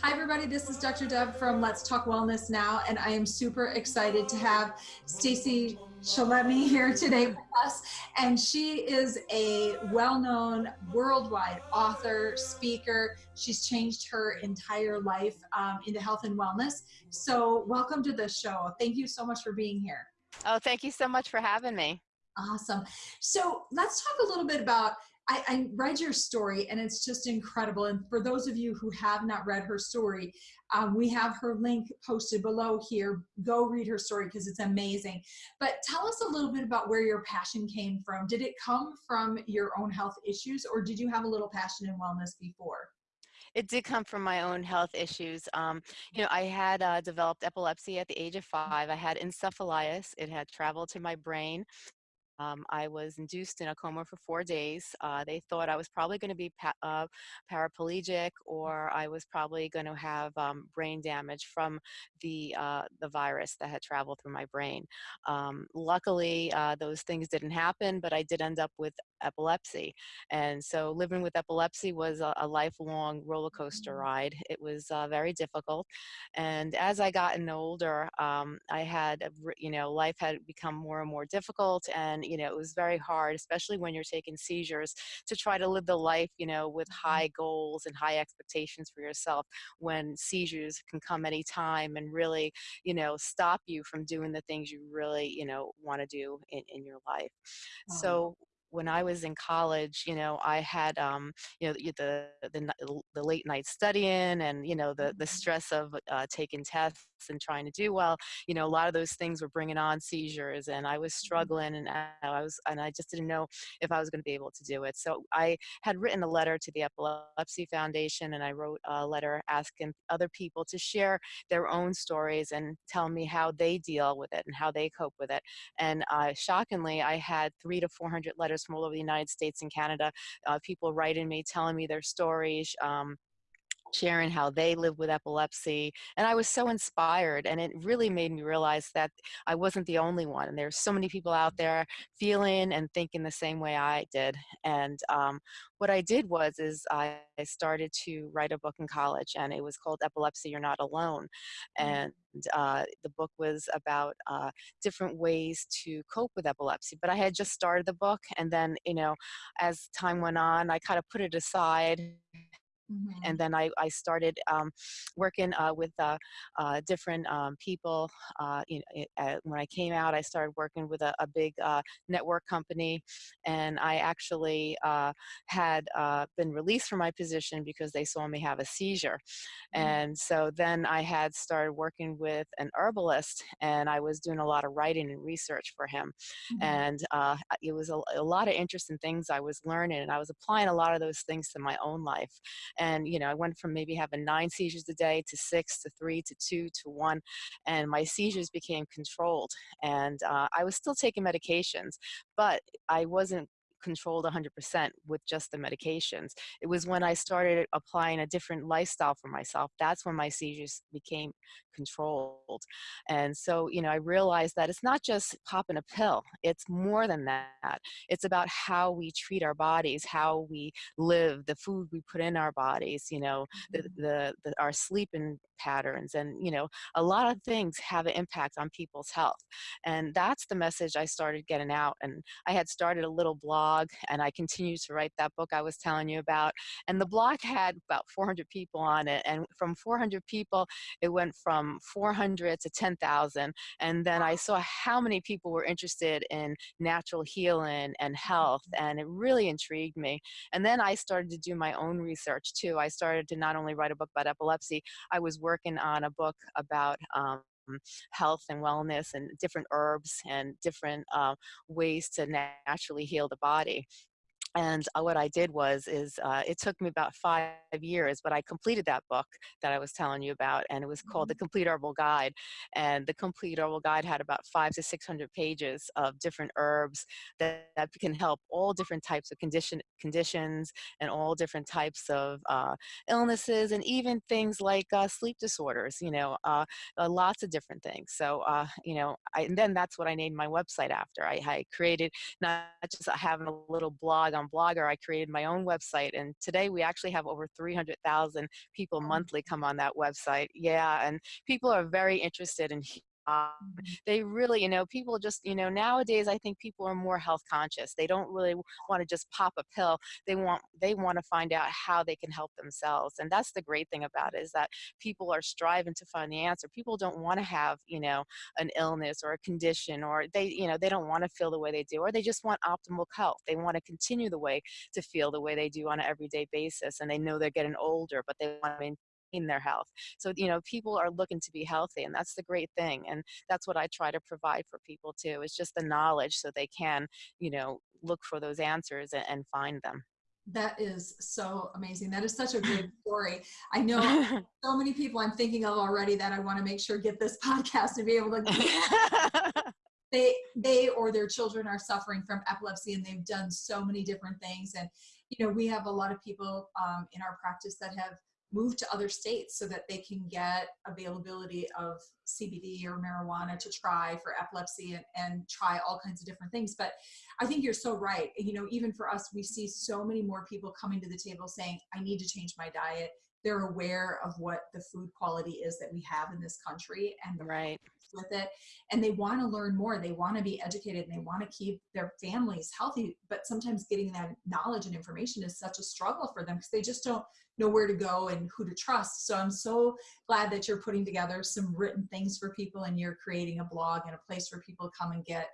Hi, everybody. This is Dr. Deb from Let's Talk Wellness Now, and I am super excited to have Stacy Chillemi here today with us. And she is a well known worldwide author, speaker. She's changed her entire life um, into health and wellness. So, welcome to the show. Thank you so much for being here. Oh, thank you so much for having me. Awesome. So, let's talk a little bit about I, I, read your story and it's just incredible. And for those of you who have not read her story, um, we have her link posted below here. Go read her story because it's amazing. But tell us a little bit about where your passion came from. Did it come from your own health issues or did you have a little passion in wellness before? It did come from my own health issues. Um, you know, I had uh, developed epilepsy at the age of five. I had encephalitis. It had traveled to my brain. Um, I was induced in a coma for four days. Uh, they thought I was probably going to be pa uh, paraplegic or I was probably going to have um, brain damage from the, uh, the virus that had traveled through my brain. Um, luckily, uh, those things didn't happen, but I did end up with epilepsy. And so living with epilepsy was a, a lifelong roller coaster mm. ride. It was uh, very difficult. And as I gotten older, um, I had, you know, life had become more and more difficult and you know, it was very hard, especially when you're taking seizures, to try to live the life, you know, with mm-hmm. high goals and high expectations for yourself when seizures can come any time and really, you know, stop you from doing the things you really, you know, want to do in, in your life. So when I was in college, you know, I had, um, you know, the, the, the late night studying and, you know, the, the mm-hmm. stress of uh, taking tests and trying to do well, you know, a lot of those things were bringing on seizures and I was mm-hmm. struggling and I was, and I just didn't know if I was going to be able to do it. So I had written a letter to the Epilepsy Foundation and I wrote a letter asking other people to share their own stories and tell me how they deal with it and how they cope with it. And uh, shockingly, I had three to 400 letters from all over the United States and Canada, uh, people writing me, telling me their stories, um, sharing how they live with epilepsy. And I was so inspired and it really made me realize that I wasn't the only one. And there's so many people out there feeling and thinking the same way I did. And um, what I did was is I started to write a book in college and it was called Epilepsy, You're Not Alone. Mm. And uh, the book was about uh, different ways to cope with epilepsy. But I had just started the book and then, you know, as time went on, I kind of put it aside Mm-hmm. And then I, I started um, working uh, with uh, uh, different um, people. Uh, you know, it, when I came out, I started working with a, a big uh, network company, and I actually uh, had been released from my position because they saw me have a seizure. Mm-hmm. And so then I had started working with an herbalist, and I was doing a lot of writing and research for him. Mm-hmm. And it was a, a lot of interesting things I was learning, and I was applying a lot of those things to my own life. And, you know, I went from maybe having nine seizures a day to six to three to two to one. And my seizures became controlled. And uh, I was still taking medications, but I wasn't controlled 100% with just the medications. It was when I started applying a different lifestyle for myself, that's when my seizures became controlled. And so, you know, I realized that it's not just popping a pill, it's more than that. It's about how we treat our bodies, how we live, the food we put in our bodies, you know, the, mm-hmm. the, the our sleeping patterns and you know a lot of things have an impact on people's health and that's the message i started getting out and i had started a little blog and i continued to write that book i was telling you about and the blog had about 400 people on it and from 400 people it went from 400 to 10,000 and then i saw how many people were interested in natural healing and health mm-hmm. and it really intrigued me and then i started to do my own research too i started to not only write a book about epilepsy i was working on a book about um, health and wellness and different herbs and different uh, ways to naturally heal the body and uh, what I did was is uh, it took me about five years, but I completed that book that I was telling you about, and it was called The mm-hmm. Complete Herbal Guide. And the Complete Herbal Guide had about five to six hundred pages of different herbs that, that can help all different types of condition conditions and all different types of uh, illnesses, and even things like uh, sleep disorders. You know, uh, uh, lots of different things. So you know, I, and then that's what I named my website after. I, I created not just having a little blog on Blogger, I created my own website, and today we actually have over 300,000 people oh. monthly come on that website. Yeah, and people are very interested in. Um, they really, you know, people just, you know, nowadays I think people are more health conscious. They don't really want to just pop a pill. They want they want to find out how they can help themselves. And that's the great thing about it is that people are striving to find the answer. People don't want to have, you know, an illness or a condition or they, you know, they don't want to feel the way they do or they just want optimal health. They want to continue the way to feel the way they do on an everyday basis and they know they're getting older, but they want to their health. So, you know, people are looking to be healthy and that's the great thing. And that's what I try to provide for people too, is just the knowledge so they can, you know, look for those answers and, and find them. That is so amazing. That is such a great story. I know so many people I'm thinking of already that I want to make sure get this podcast to be able to they they or their children are suffering from epilepsy and they've done so many different things and you know we have a lot of people um, in our practice that have moved to other states so that they can get availability of cbd or marijuana to try for epilepsy and, and try all kinds of different things. But i think you're so right. You know even for us we see so many more people coming to the table saying i need to change my diet they're aware of what the food quality is that we have in this country and the right. with it and they want to learn more they want to be educated and they want to keep their families healthy but sometimes getting that knowledge and information is such a struggle for them because they just don't know where to go and who to trust so i'm so glad that you're putting together some written things for people and you're creating a blog and a place for people to come and get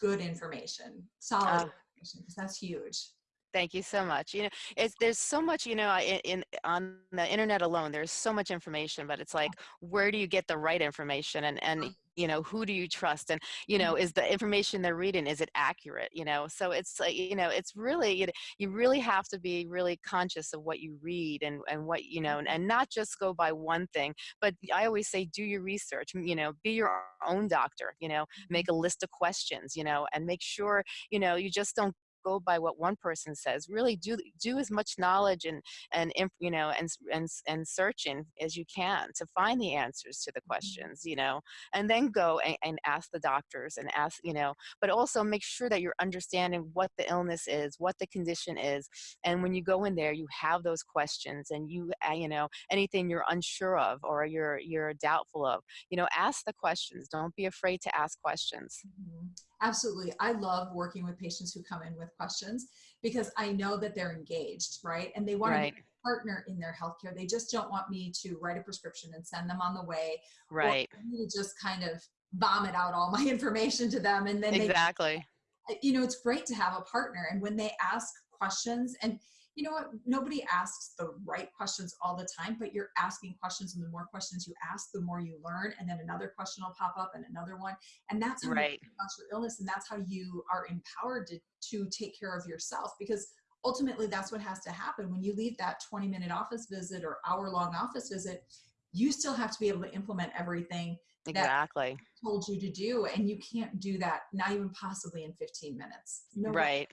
good information solid Uh, information because that's huge Thank you so much. You know, it's there's so much, you know, in, in on the internet alone, there's so much information, but it's like, where do you get the right information and and mm. you know, who do you trust? And you know, mm-hmm. is the information they're reading is it accurate? You know, so it's like, you know, it's really you, know, you really have to be really conscious of what you read and and what you know, and, mm-hmm. and not just go by one thing. But I always say, do your research. You know, be your own doctor. You know, make mm-hmm. a list of questions. You know, and make sure you know you just don't go by what one person says really do do as much knowledge and and you know and and and searching as you can to find the answers to the questions you know and then go and, and ask the doctors and ask you know but also make sure that you're understanding what the illness is what the condition is and when you go in there you have those questions and you uh, you know anything you're unsure of or you're you're doubtful of you know ask the questions don't be afraid to ask questions Mhm. Absolutely. I love working with patients who come in with questions because I know that they're engaged, right? And they want right to be a partner in their healthcare. They just don't want me to write a prescription and send them on the way right to just kind of vomit out all my information to them and then exactly they you know it's great to have a partner and when they ask questions and you know what? Nobody asks the right questions all the time but you're asking questions and the more questions you ask the more you learn and then another question will pop up and another one and that's how right. you your illness and that's how you are empowered to, to take care of yourself because ultimately that's what has to happen. When you leave that 20 minute office visit or hour long office visit you still have to be able to implement everything that exactly. Told you to do and you can't do that not even possibly in 15 minutes. No right.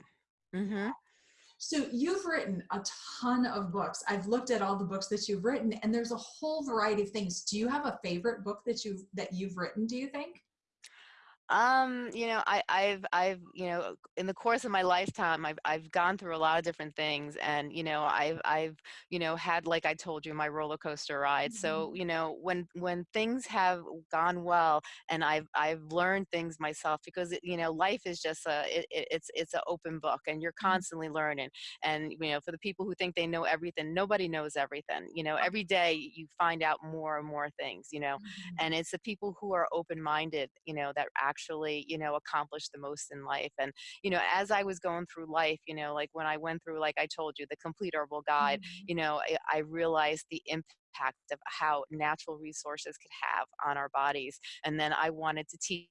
Mm-hmm. So you've written a ton of books. I've looked at all the books that you've written and there's a whole variety of things. Do you have a favorite book that you've that you've written do you think Um, you know, I, I've, I've, you know, in the course of my lifetime, I've, I've gone through a lot of different things, and you know, I've, I've, you know, had, like I told you, my roller coaster ride. So, Mhm. you know, when, when things have gone well, and I've, I've learned things myself, because it, you know, life is just a, it, it- it's, it's an open book, and you're Mhm. constantly learning. And you know, for the people who think they know everything, nobody knows everything. You know, every day you find out more and more things. You know, Mhm. and it's the people who are open-minded you know that actually you know accomplish the most in life and you know as i was going through life you know like when i went through like i told you the complete herbal guide Mhm. you know i, I realized the impact of how natural resources could have on our bodies and then i wanted to teach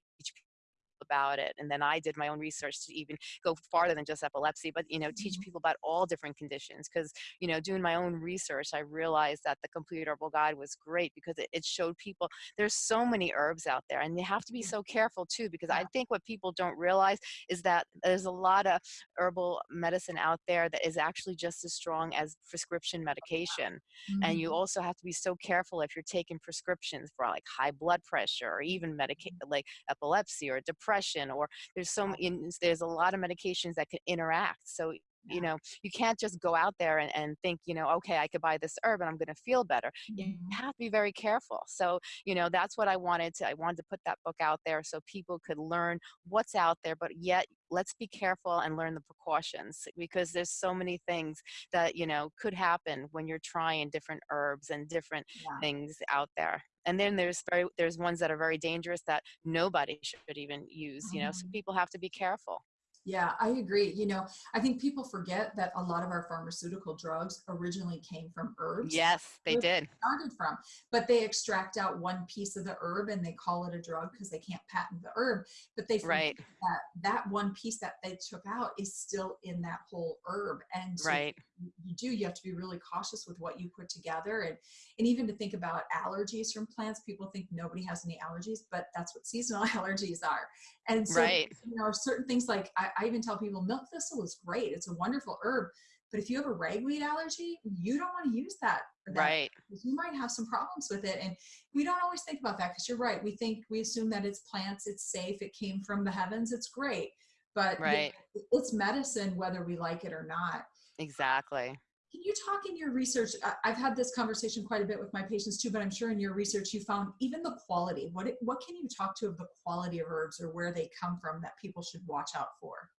about it and then i did my own research to even go farther than just epilepsy but you know teach Mhm. people about all different conditions because you know doing my own research i realized that the complete herbal guide was great because it, it showed people there's so many herbs out there and you have to be so careful too because i think what people don't realize is that there's a lot of herbal medicine out there that is actually just as strong as prescription medication and you Mhm. also have to be so careful if you're taking prescriptions for like high blood pressure or even medica- like epilepsy or depression or there's so many there's a lot of medications that can interact so you know, you can't just go out there and, and think, you know, okay, I could buy this herb and I'm going to feel better. You Mhm. have to be very careful. So, you know, that's what I wanted to, I wanted to put that book out there so people could learn what's out there, but yet let's be careful and learn the precautions because there's so many things that, you know, could happen when you're trying different herbs and different Yeah. things out there. And then there's very, there's ones that are very dangerous that nobody should even use, you know, so Mhm. people have to be careful. Yeah, I agree. You know, I think people forget that a lot of our pharmaceutical drugs originally came from herbs. Yes, they where they did. started from, but they extract out one piece of the herb and they call it a drug because they can't patent the herb. But they forget Right, that that one piece that they took out is still in that whole herb. And so right, you you do, you have to be really cautious with what you put together. And, and even to think about allergies from plants, people think nobody has any allergies, but that's what seasonal allergies are. And so, right, you know, certain things like I, I even tell people milk thistle is great. It's a wonderful herb. But if you have a ragweed allergy, you don't want to use that that right, you might have some problems with it. And we don't always think about that because you're right. We think we assume that it's plants, it's safe, it came from the heavens, it's great. But right. it's medicine whether we like it or not. Exactly. Can you talk in your research? I've had this conversation quite a bit with my patients too, but I'm sure in your research you found even the quality. What what can you talk to of the quality of herbs or where they come from that people should watch out for?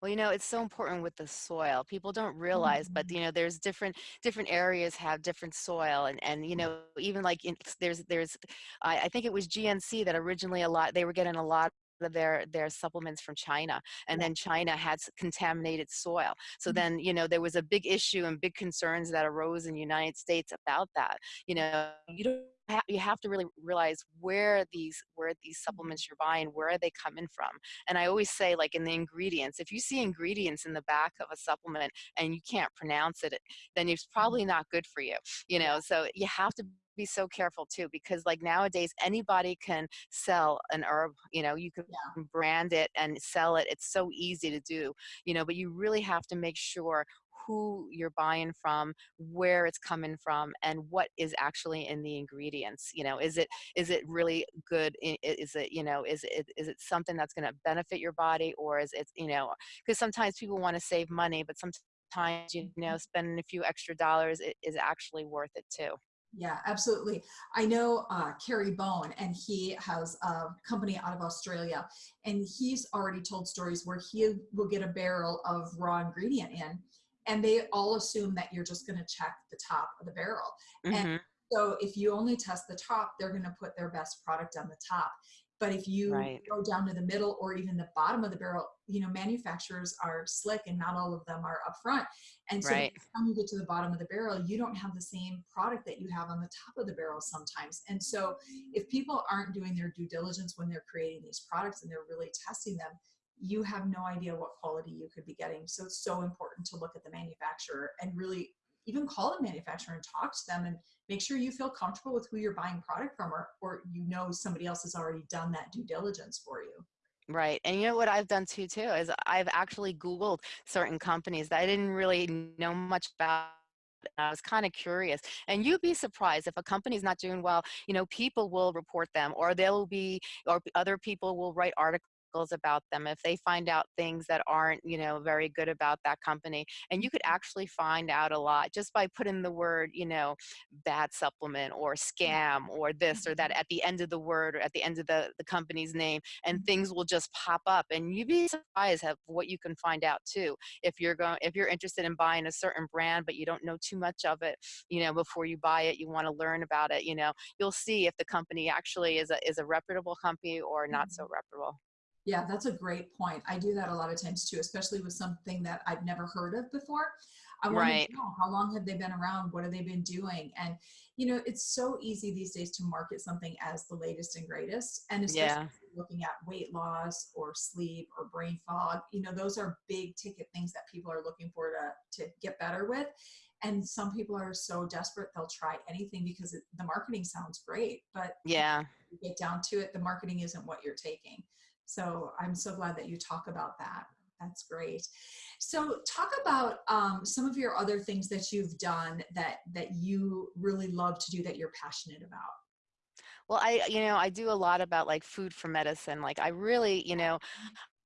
Well, you know, it's so important with the soil. People don't realize, but Mhm. you know, there's different different areas have different soil, and and you know, even like in, there's there's, I, I think it was GNC that originally a lot they were getting a lot of their their supplements from China, and then China had contaminated soil. So Mhm. then you know there was a big issue and big concerns that arose in the United States about that. You know, you don't. You have to really realize where these where these Mhm. supplements you're buying, where are they coming from? And I always say, like in the ingredients, if you see ingredients in the back of a supplement and you can't pronounce it, then it's Mhm. probably not good for you. You know, so you have to be so careful too, because like nowadays anybody can sell an herb. You know, you can Yeah. brand it and sell it. It's so easy to do. You know, but you really have to make sure who you're buying from, where it's coming from, and what is actually in the ingredients. You know, is it is it really good? Is it you know is it is it something that's going to benefit your body, or is it you know because sometimes people want to save money, but sometimes you know Mhm. spending a few extra dollars i- is actually worth it too. Yeah, absolutely. I know uh, Kerry Bone, and he has a company out of Australia, and he's already told stories where he will get a barrel of raw ingredient in, and they all assume that you're just going to check the top of the barrel. And hmm so if you only test the top, they're going to put their best product on the top. But if you Right. go down to the middle or even the bottom of the barrel, you know, manufacturers are slick and not all of them are upfront. And so by Right. the time you get to the bottom of the barrel, you don't have the same product that you have on the top of the barrel sometimes. And so if people aren't doing their due diligence when they're creating these products and they're really testing them, you have no idea what quality you could be getting. So it's so important to look at the manufacturer and really even call the manufacturer and talk to them and make sure you feel comfortable with who you're buying product from or, or you know somebody else has already done that due diligence for you. Right. And you know what I've done too too is I've actually Googled certain companies that I didn't really know much about. I was kind of curious. And you'd be surprised if a company's not doing well, you know, people will report them or they'll be or other people will write articles about them if they find out things that aren't, you know, very good about that company. And you could mm-hmm. actually find out a lot just by putting the word, you know, bad supplement or mm-hmm. scam or this or that Mhm. at the end of the word or at the end of the, the company's name and mm-hmm. things will just pop up and you'd be surprised at what you can find out too if you're going if you're interested in buying a certain brand but you don't know too much of it you know before you buy it you want to learn about it you know you'll see if the company actually is a is a reputable company or not so reputable Yeah, that's a great point. I do that a lot of times too, especially with something that I've never heard of before. I want right to know how long have they been around? What have they been doing? And you know, it's so easy these days to market something as the latest and greatest, and especially yeah if you're looking at weight loss or sleep or brain fog. You know, those are big ticket things that people are looking for to to get better with. And some people are so desperate they'll try anything because it, the marketing sounds great, but yeah you get down to it, the marketing isn't what you're taking. So I'm so glad that you talk about that. That's great. So talk about um, some of your other things that you've done that that you really love to do that you're passionate about. well i you know i do a lot about like food for medicine like i really you know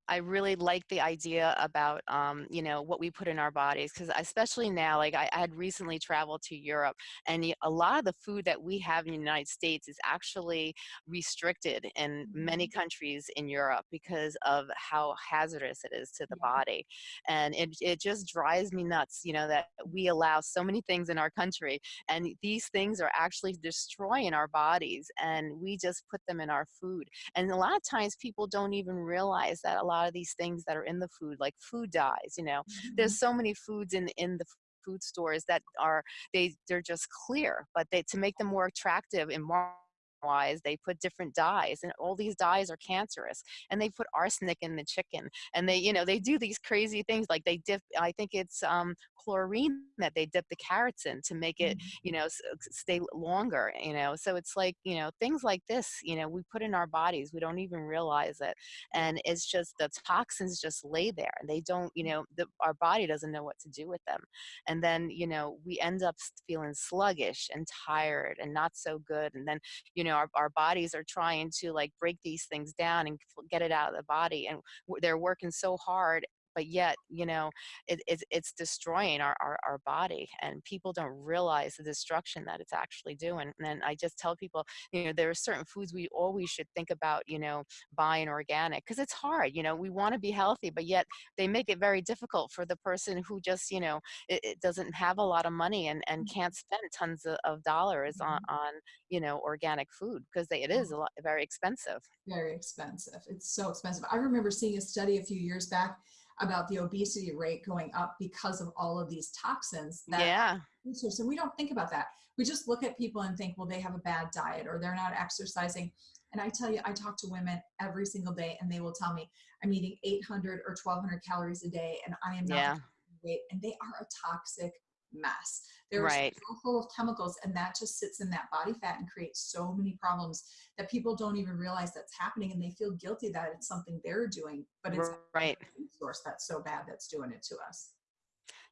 I really like the idea about, um, you know, what we put in our bodies because especially now, like I, I had recently traveled to Europe and a lot of the food that we have in the United States is actually restricted in many Mhm. countries in Europe because of how hazardous it is to the Yeah. body. And it, it just drives me nuts, you know, that we allow so many things in our country and these things are actually destroying our bodies and we just put them in our food and a lot of times people don't even realize that a lot of these things that are in the food, like food dyes, you know, there's Mhm. so many foods in in the food stores that are they they're just clear, but they to make them more attractive and more wise they put different dyes and all these dyes are cancerous and they put arsenic in the chicken and they you know they do these crazy things like they dip i think it's um chlorine that they dip the carrots in to make it Mhm. you know stay longer you know so it's like you know things like this you know we put in our bodies we don't even realize it and it's just the toxins just lay there and they don't you know the, our body doesn't know what to do with them and then you know we end up feeling sluggish and tired and not so good and then you know our, our bodies are trying to like break these things down and get it out of the body and they're working so hard but yet you know it, it's it's destroying our, our our body and people don't realize the destruction that it's actually doing and then i just tell people you know there are certain foods we always should think about you know buying organic because it's hard you know we want to be healthy but yet they make it very difficult for the person who just you know it, it doesn't have a lot of money and and can't spend tons of, of dollars on Mhm. on you know organic food because it is a lot very expensive Very expensive. It's so expensive. I remember seeing a study a few years back about the obesity rate going up because of all of these toxins that yeah so we don't think about that. We just look at people and think, well, they have a bad diet or they're not exercising. And I tell you, I talk to women every single day and they will tell me, I'm eating 800 or 1200 calories a day and I am not yeah weight. And they are a toxic mess. They're right so full of chemicals and that just sits in that body fat and creates so many problems that people don't even realize that's happening and they feel guilty that it's something they're doing, but it's right source that's so bad that's doing it to us.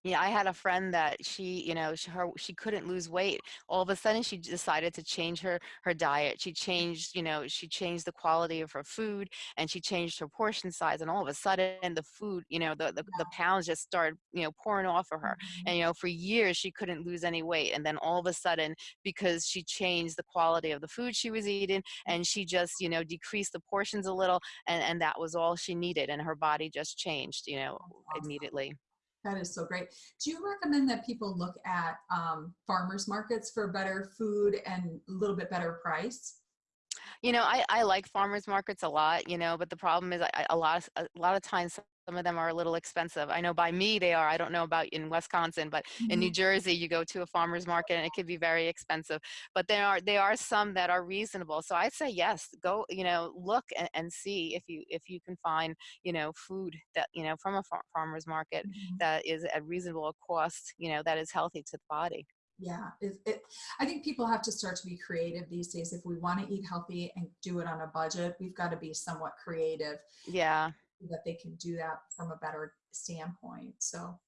Yeah, I had a friend that she, you know, she, her she couldn't lose weight. All of a sudden, she decided to change her her diet. She changed, you know, she changed the quality of her food, and she changed her portion size. And all of a sudden, the food, you know, the the, the pounds just started, you know, pouring off of her. Mhm. And you know, for years she couldn't lose any weight. And then all of a sudden, because she changed the quality of the food she was eating, and she just, you know, decreased the portions a little, and and that was all she needed, and her body just changed, you know, awesome. immediately. That is so great. Do you recommend that people look at um, farmers markets for better food and a little bit better price? You know, I, I like farmers markets a lot, you know, but the problem is I, I- a lot of a lot of times some of them are a little expensive. I know by me they are. I don't know about in Wisconsin, but in New Mhm. Jersey you go to a farmers market and it can be very expensive. But there are there are some that are reasonable. So I say yes, go, you know, look and, and see if you if you can find, you know, food that, you know, from a far, farmers market Mhm. that is at reasonable cost, you know, that is healthy to the body. Yeah, it, it, I think people have to start to be creative these days. If we want to eat healthy and do it on a budget, we've got to be somewhat creative Yeah. That they can do that from a better standpoint. So,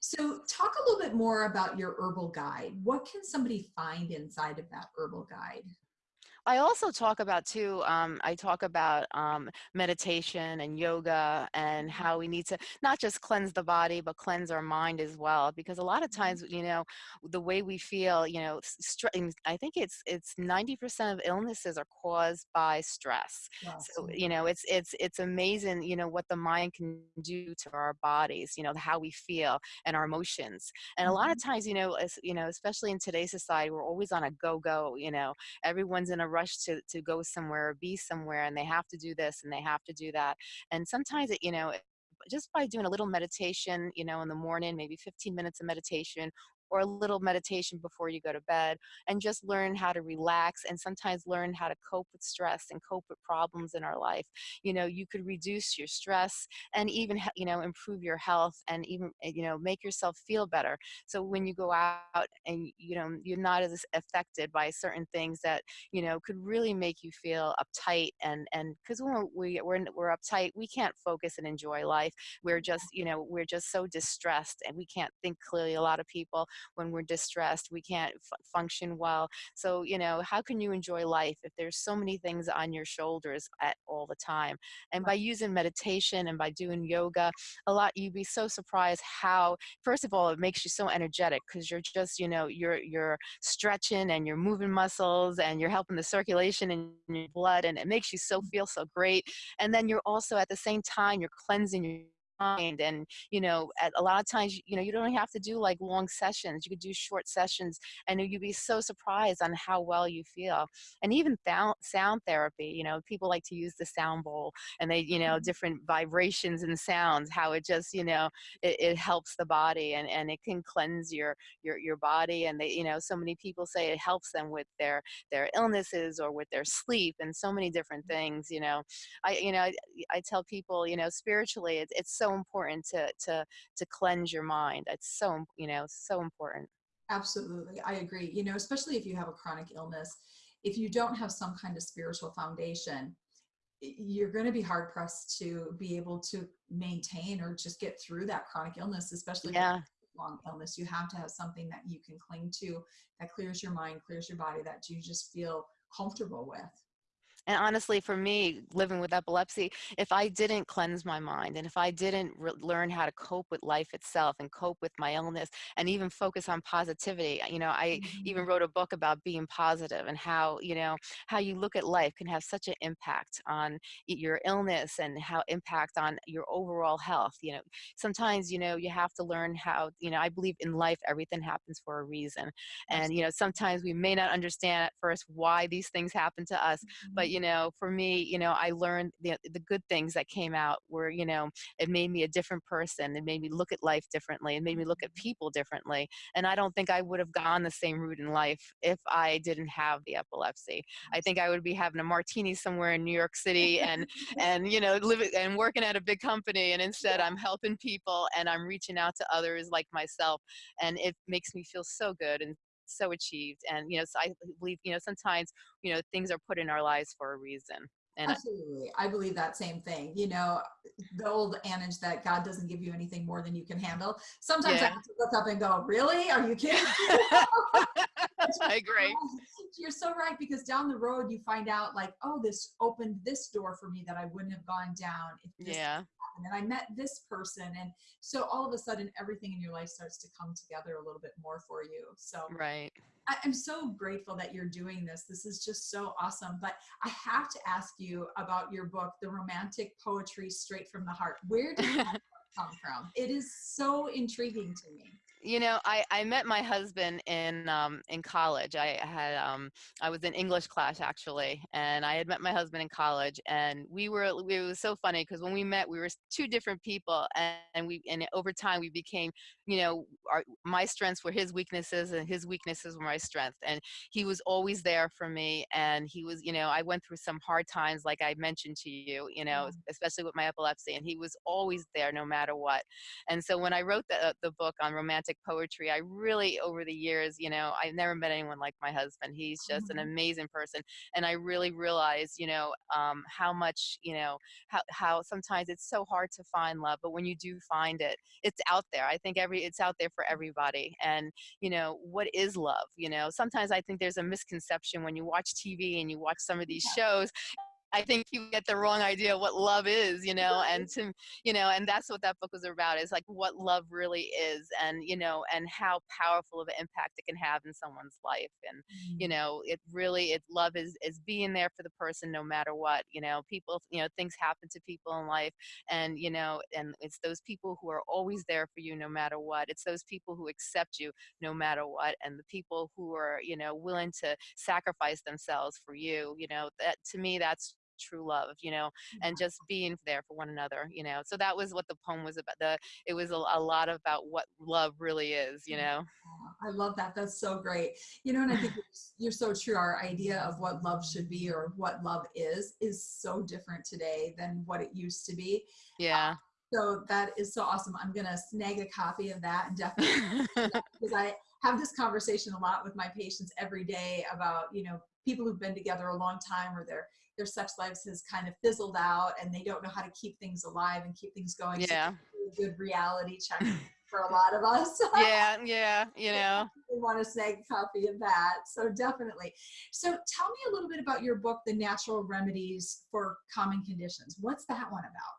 so talk a little bit more about your herbal guide. What can somebody find inside of that herbal guide? I also talk about too, um, I talk about um, meditation and yoga and how we need to not just cleanse the body, but cleanse our mind as well. Because a lot of Mhm. times, you know, the way we feel, you know, I think it's it's 90% of illnesses are caused by stress. Yes. So, you know, it's it's it's amazing, you know, what the mind can do to our bodies, you know, how we feel and our emotions. And a lot of Mhm. times, you know, as, you know, especially in today's society, we're always on a go-go, you know, everyone's in a to to go somewhere or be somewhere and they have to do this and they have to do that. And sometimes it you know just by doing a little meditation you know in the morning maybe 15 minutes of meditation or a little meditation before you go to bed and just learn how to relax and sometimes learn how to cope with stress and cope with problems in our life. You know you could reduce your stress and even you know improve your health and even uh, you know make yourself feel better. So when you go out and you know you're not as affected by certain things that you know could really make you feel uptight and and because when we we're, we're uptight we can't focus and enjoy life. We're just you know we're just so distressed and we can't think clearly. A lot of people when we're distressed we can't function well. So you know how can you enjoy life if there's so many things on your shoulders at all the time? And by using meditation and by doing yoga a lot you'd be so surprised how first of all it makes you so energetic because you're just you know you're you're stretching and you're moving muscles and you're helping the circulation in your blood and it makes you so mm. feel so great. And then you're also at the same time you're cleansing your and you know at a lot of times you know you don't have to do like long sessions you could do short sessions and you'd be so surprised on how well you feel and even sound therapy you know people like to use the sound bowl and they you know mm-hmm. different vibrations and sounds how it just you know it, it helps the body and and it can cleanse your your your body and they you know so many people say it helps them with their their illnesses or with their sleep and so many different mm-hmm. things you know i you know i, I tell people you know spiritually it's, it's so important to to to cleanse your mind it's so you know so important. Absolutely i agree you know especially if you have a chronic illness if you don't have some kind of spiritual foundation you're going to be hard pressed to be able to maintain or just get through that chronic illness especially yeah. long illness you have to have something that you can cling to that clears your mind clears your body that you just feel comfortable with and honestly, for me, living with epilepsy, if I didn't cleanse my mind and if I didn't learn how to cope with life itself and cope with my illness and even focus on positivity, you know, I mm-hmm. even wrote a book about being positive and how, you know, how you look at life can have such an impact on your illness and how impact on your overall health. You know, sometimes, you know, you have to learn how, you know, I believe in life, everything happens for a reason. And, you know, sometimes we may not understand at first why these things happen to us, but, you you know, for me, you know, I learned the, the good things that came out were, you know, it made me a different person. It made me look at life differently. It made me look at mm-hmm. people differently. And I don't think I would have gone the same route in life if I didn't have the epilepsy. I think I would be having a martini somewhere in New York City and, and, you know, living and working at a big company. And instead I'm helping people and I'm reaching out to others like myself. And it makes me feel so good and so achieved and you know so i believe you know sometimes you know things are put in our lives for a reason and Absolutely. I believe that same thing. You know, the old adage that God doesn't give you anything more than you can handle. Sometimes yeah. I have to look up and go, really? Are you kidding? I agree. You're so right because down the road you find out like, oh, this opened this door for me that I wouldn't have gone down if this yeah. happened. And I met this person. And so all of a sudden everything in your life starts to come together a little bit more for you. So right. I, I'm so grateful that you're doing this. This is just so awesome. But I have to ask you about your book, The Romantic Poetry Straight from the Heart. Where did that come from? It is so intriguing to me you know, I, I met my husband in um, in college. I had um, I was in English class actually, and I had met my husband in college, and we were it was so funny because when we met, we were two different people, and, and we and over time we became, you know, our, my strengths were his weaknesses, and his weaknesses were my strengths, and he was always there for me, and he was, you know, I went through some hard times, like I mentioned to you, you know, yeah. especially with my epilepsy, and he was always there no matter what, and so when I wrote the the book on romantic romantic poetry. I really, over the years, you know, I've never met anyone like my husband. He's just mm-hmm. an amazing person. And I really realized, you know, um, how much, you know, how, how sometimes it's so hard to find love, but when you do find it, it's out there. I think every, it's out there for everybody. And, you know, what is love? You know, sometimes I think there's a misconception when you watch TV and you watch some of these shows I think you get the wrong idea of what love is, you know, and to, you know, and that's what that book was about is like what love really is and, you know, and how powerful of an impact it can have in someone's life. And, mm-hmm. you know, it really, it love is, is being there for the person no matter what, you know, people, you know, things happen to people in life and, you know, and it's those people who are always there for you no matter what. It's those people who accept you no matter what. And the people who are, you know, willing to sacrifice themselves for you, you know, that to me, that's true love you know and mm-hmm. just being there for one another you know so that was what the poem was about the it was a, a lot about what love really is you know? I love that that's so great. You know and i think you're so true our idea of what love should be or what love is is so different today than what it used to be. Yeah. Ah, so that is so awesome i'm gonna snag a copy of that and definitely because i have this conversation a lot with my patients every day about you know people who've been together a long time or they're their sex lives has kind of fizzled out and they don't know how to keep things alive and keep things going. Yeah. So good reality check for a lot of us. yeah, yeah, you know. we want a snag copy of that. So definitely. So tell me a little bit about your book, The Natural Remedies for Common Conditions. What's that one about?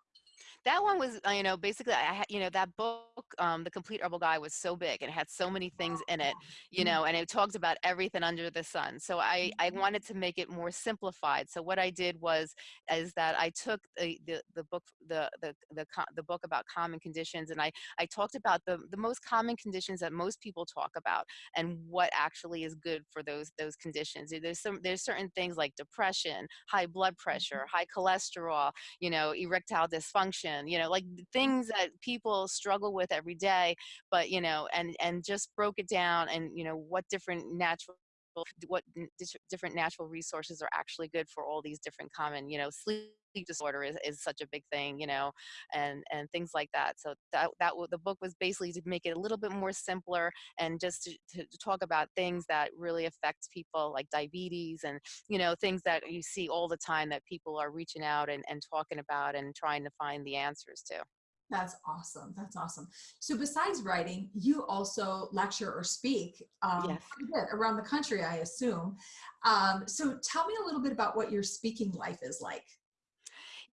That one was uh, you know basically i had you know that book um the complete herbal guide was so big and it had so many things in it you Mm-hmm. know and it talked about everything under the sun so i i Mhm. wanted to make it more simplified so what i did was is that i took the the, the book the, the the the book about common conditions and i i talked about the the most common conditions that most people talk about and what actually is good for those those conditions there's some there's certain things like depression high blood pressure high cholesterol you know, erectile dysfunction, you know, like things that people struggle with every day, but, you know, and, and just broke it down and, you know, what different natural what different natural resources are actually good for all these different common you know sleep disorder is, is such a big thing you know and and things like that. So that that the book was basically to make it a little bit more simpler and just to, to, to talk about things that really affect people like diabetes and you know things that you see all the time that people are reaching out and, and talking about and trying to find the answers to That's awesome. That's awesome. So besides writing, you also lecture or speak um, Yes. bit around the country, I assume. Um, so tell me a little bit about what your speaking life is like.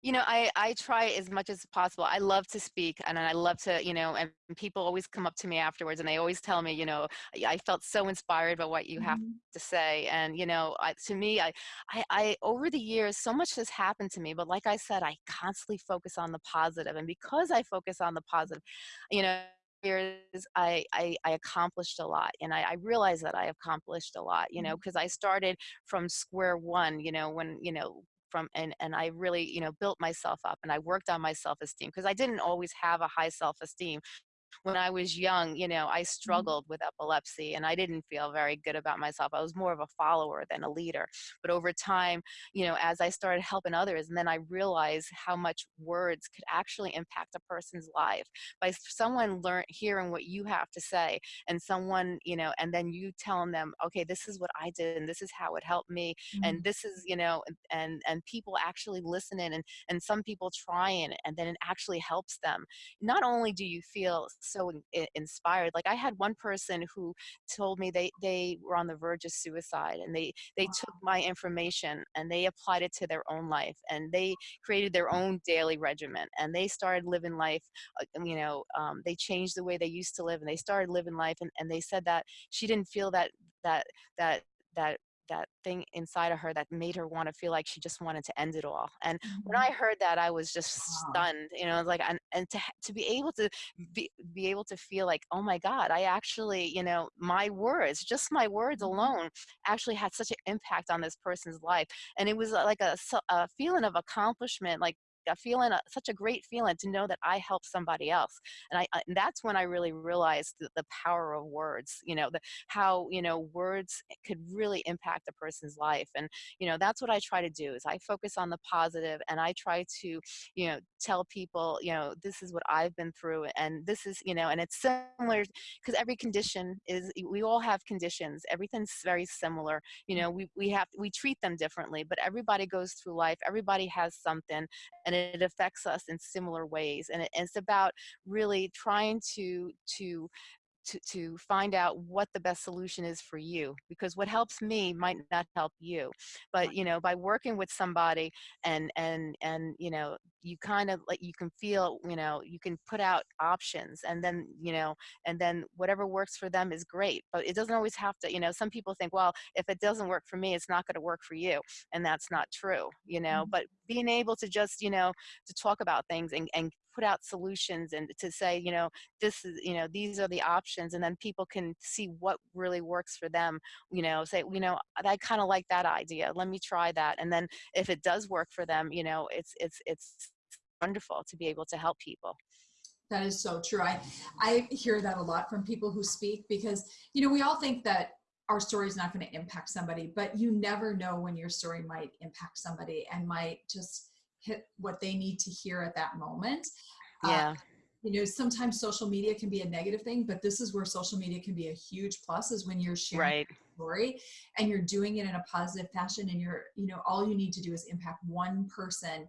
You know i i try as much as possible i love to speak and i love to you know and people always come up to me afterwards and they always tell me you know i I felt so inspired by what you have Mhm. to say and you know I, to me I, I i over the years so much has happened to me but like i said i constantly focus on the positive and because i focus on the positive you know years I, I i accomplished a lot and i, I realize that i accomplished a lot you know because i started from square one you know when you know from and and i really you know built myself up and i worked on my self-esteem because i didn't always have a high self-esteem when I was young, you know, I Mhm. struggled with epilepsy and I didn't feel very good about myself. I was more of a follower than a leader. But over time, you know, as I started helping others, and then I realized how much words could actually impact a person's life by someone learn hearing what you have to say and someone, you know, and then you telling them, okay, this is what I did and this is how it helped me. And Mhm. this is, you know, and and, and people actually listening and and some people trying and then it actually helps them not only do you feel so in, inspired like i had one person who told me they they were on the verge of suicide and they they took my information and they applied it to their own life and they created their own daily regimen and they started living life uh, you know um, they changed the way they used to live and they started living life and, and they said that she didn't feel that that that that that thing inside of her that made her want to feel like she just wanted to end it all and when Mhm. I heard that, I was just Wow. stunned, you know, like, and, and to, to be able to be, be able to feel like, oh my God, I actually, you know, my words, just my words Mhm. alone actually had such an impact on this person's life. And it was uh, like a, a feeling of accomplishment, like a feeling, uh, such a great feeling to know that I helped somebody else. And I, I and that's when I really realized the, the power of words, you know, the, how, you know, words could really impact a person's life. And you know that's what i try to do is i focus on the positive and i try to you know tell people you know this is what i've been through and this is you know and it's similar because every condition is we all have conditions everything's very similar you know we, we have we treat them differently but everybody goes through life everybody has something and it affects us in similar ways and it, it's about really trying to to to, to find out what the best solution is for you because what helps me might not help you but you know by working with somebody and and and you know you kind of like you can feel you know you can put out options and then you know and then whatever works for them is great but it doesn't always have to you know some people think well if it doesn't work for me it's not going to work for you and that's not true you know Mhm. but being able to just you know to talk about things and, and put out solutions and to say you know this is you know these are the options and then people can see what really works for them you know say you know i kind of like that idea let me try that and then if it does work for them you know it's it's it's wonderful to be able to help people That is so true. I, I hear that a lot from people who speak because, you know, we all think that our story is not going to impact somebody, but you never know when your story might impact somebody and might just hit what they need to hear at that moment. Uh, yeah you know, sometimes social media can be a negative thing, but this is where social media can be a huge plus is when you're sharing right your story and you're doing it in a positive fashion and you're, you know, all you need to do is impact one person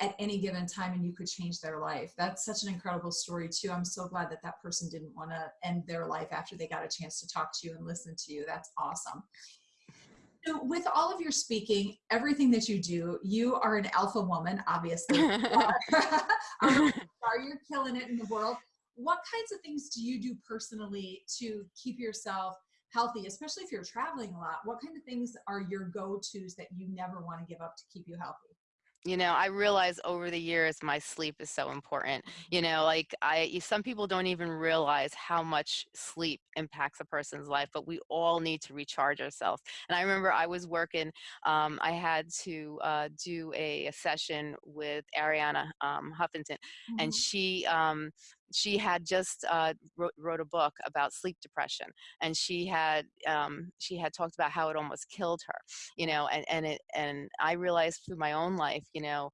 at any given time and you could change their life. That's such an incredible story too. I'm so glad that that person didn't want to end their life after they got a chance to talk to you and listen to you. That's awesome. So with all of your speaking, everything that you do, you are an alpha woman, obviously. Are you're killing it in the world. What kinds of things do you do personally to keep yourself healthy, especially if you're traveling a lot? What kind of things are your go-tos that you never want to give up to keep you healthy? You know i realize over the years my sleep is so important you know like i some people don't even realize how much sleep impacts a person's life but we all need to recharge ourselves and i remember i was working um, i had to uh, do a, a, session with arianna um, huffington mm-hmm. and she um, she had just uh, wrote, wrote, a book about sleep depression and she had um, she had talked about how it almost killed her you know and and it and i realized through my own life you know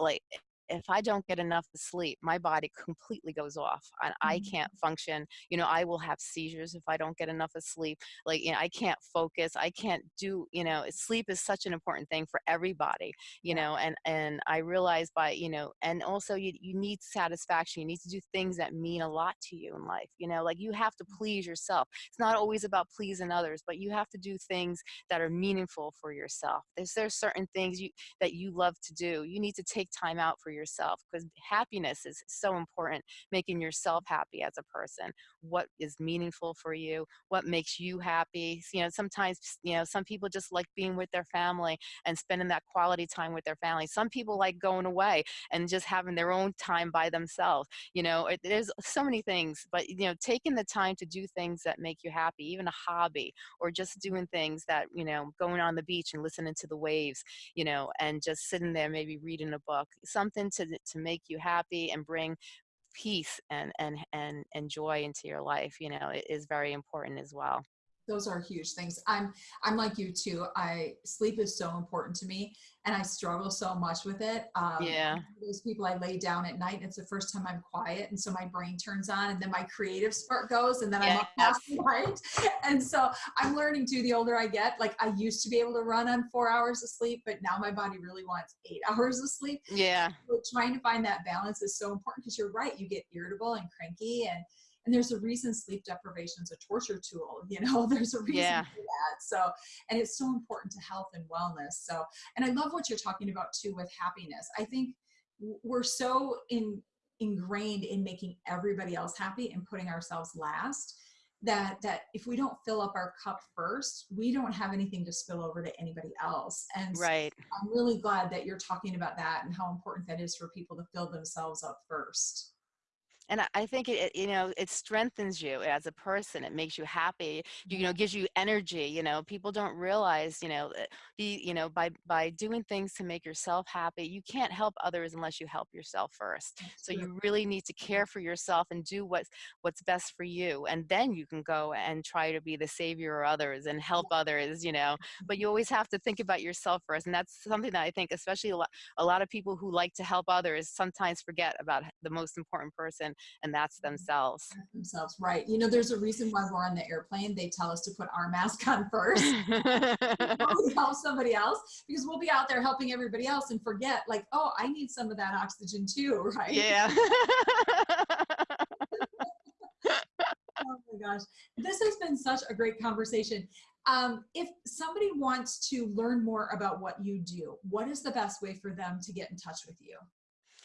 like if I don't get enough sleep, my body completely goes off and I Mm-hmm. can't function. You know, I will have seizures if I don't get enough of sleep. Like, you know, I can't focus. I can't do, you know, sleep is such an important thing for everybody, you know, and, and I realize by, you know, and also you, you need satisfaction. You need to do things that mean a lot to you in life. You know, like you have to please yourself. It's not always about pleasing others, but you have to do things that are meaningful for yourself. There's, there's certain things you, that you love to do. You need to take time out for yourself because happiness is so important making yourself happy as a person what is meaningful for you what makes you happy you know sometimes you know some people just like being with their family and spending that quality time with their family. Some people like going away and just having their own time by themselves you know it, there's so many things but you know taking the time to do things that make you happy even a hobby or just doing things that you know going on the beach and listening to the waves you know and just sitting there maybe reading a book something to to make you happy and bring peace and and and and joy into your life you know is very important as well those are huge things. I'm I'm like you too. I sleep is so important to me, and I struggle so much with it. Um, yeah. Those people I lay down at night. And it's the first time I'm quiet, and so my brain turns on, and then my creative spark goes, and then I'm up past the light. And so I'm learning too. The older I get, like I used to be able to run on four hours of sleep, but now my body really wants eight hours of sleep. Yeah. So trying to find that balance is so important because you're right. You get irritable and cranky and and there's a reason sleep deprivation is a torture tool you know there's a reason yeah. for that so and it's so important to health and wellness so and i love what you're talking about too with happiness. I think we're so in ingrained in making everybody else happy and putting ourselves last that that if we don't fill up our cup first we don't have anything to spill over to anybody else and right. I'm really glad that you're talking about that and how important that is for people to fill themselves up first and I think it, you know, it strengthens you as a person. It makes you happy. You, know, gives you energy. You know, people don't realize, you know, be, you know, by by doing things to make yourself happy, you can't help others unless you help yourself first. So you really need to care for yourself and do what's what's best for you, and then you can go and try to be the savior of others and help others. You know, mm-hmm. but you always have to think about yourself first, and that's something that I think, especially a lot, a lot of people who like to help others, sometimes forget about the most important person and that's themselves. Themselves, right. You know, there's a reason why we're on the airplane. They tell us to put our mask on first. help somebody else because we'll be out there helping everybody else and forget like, oh, I need some of that oxygen too, right? Yeah. oh my gosh. This has been such a great conversation. Um, if somebody wants to learn more about what you do, what is the best way for them to get in touch with you?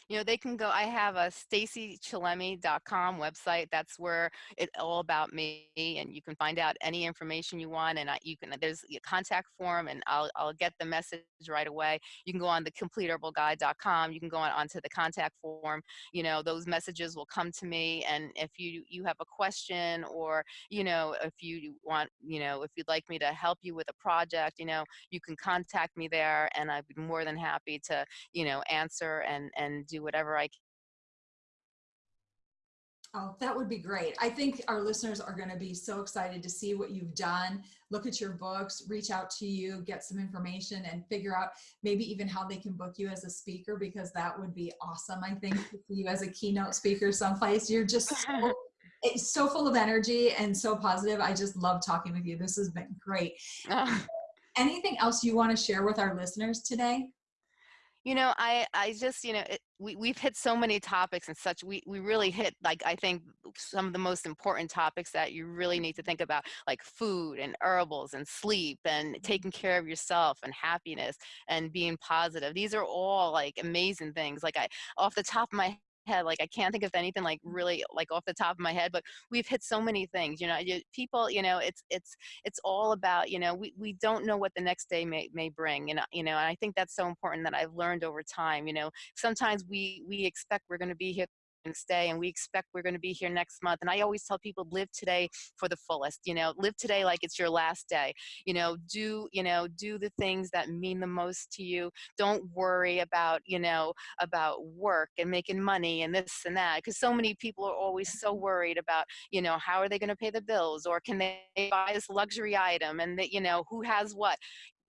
You know, they can go, I have a stacychillemi.com website. That's where it's all about me and you can find out any information you want and I, you can, there's a contact form and I'll, I'll get the message right away. You can go on the completeherbalguide.com. You can go on onto the contact form. You know, those messages will come to me. And if you, you have a question or, you know, if you want, you know, if you'd like me to help you with a project, you know, you can contact me there and I'd be more than happy to, you know, answer and, and do whatever I can. Oh, that would be great. I think our listeners are going to be so excited to see what you've done, look at your books, reach out to you, get some information, and figure out maybe even how they can book you as a speaker because that would be awesome. I think to see you as a keynote speaker someplace. You're just so, it's eh, so full of energy and so positive. I just love talking with you. This has been great. Anything else you want to share with our listeners today? You know, I I just, you know, it, we we've hit so many topics and such. We we really hit like I think some of the most important topics that you really need to think about, like food and herbals and sleep and mm-hmm. taking care of yourself and happiness and being positive. These are all like amazing things. Like I off the top of my head like i can't think of anything like really like off the top of my head but we've hit so many things you know you, people you know it's it's it's all about you know we, we don't know what the next day may, may bring and you know and i think that's so important that i've learned over time you know. Sometimes we we expect we're going to be here and stay and we expect we're going to be here next month and i always tell people live today for the fullest you know live today like it's your last day you know do you know do the things that mean the most to you. Don't worry about you know about work and making money and this and that because so many people are always so worried about you know how are they going to pay the bills or can they buy this luxury item and that you know who has what.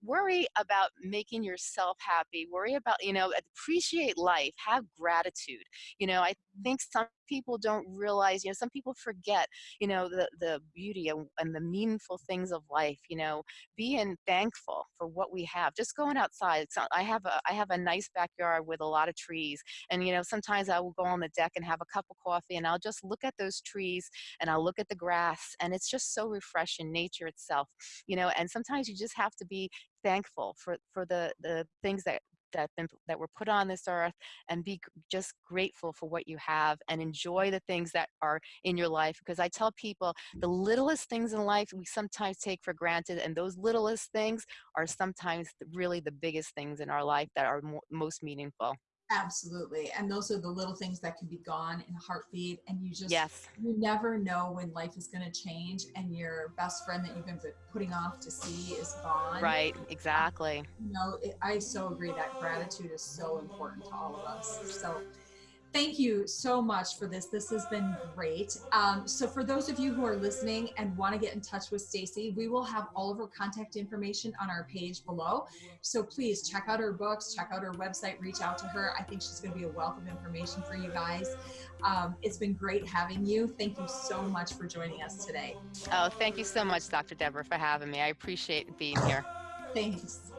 Worry about making yourself happy. Worry about you know appreciate life. Have gratitude. You know i think some people don't realize you know some people forget you know the the beauty and, and the meaningful things of life you know being thankful for what we have just going outside so i have a i have a nice backyard with a lot of trees and you know sometimes i will go on the deck and have a cup of coffee and i'll just look at those trees and i'll look at the grass and it's just so refreshing nature itself you know and sometimes you just have to be thankful for for the the things that that been, that were put on this earth and be just grateful for what you have and enjoy the things that are in your life because i tell people the littlest things in life we sometimes take for granted and those littlest things are sometimes really the biggest things in our life that are mo most meaningful Absolutely. And those are the little things that can be gone in a heartbeat. And you just, yes you never know when life is going to change and your best friend that you've been putting off to see is gone. right exactly You know, I so agree that gratitude is so important to all of us. So thank you so much for this. This has been great. Um, so for those of you who are listening and want to get in touch with Stacy, we will have all of her contact information on our page below. So please check out her books, check out her website, reach out to her. I think she's going to be a wealth of information for you guys. Um, it's been great having you. Thank you so much for joining us today. oh thank you so much dr deborah for having me i appreciate being here Thanks.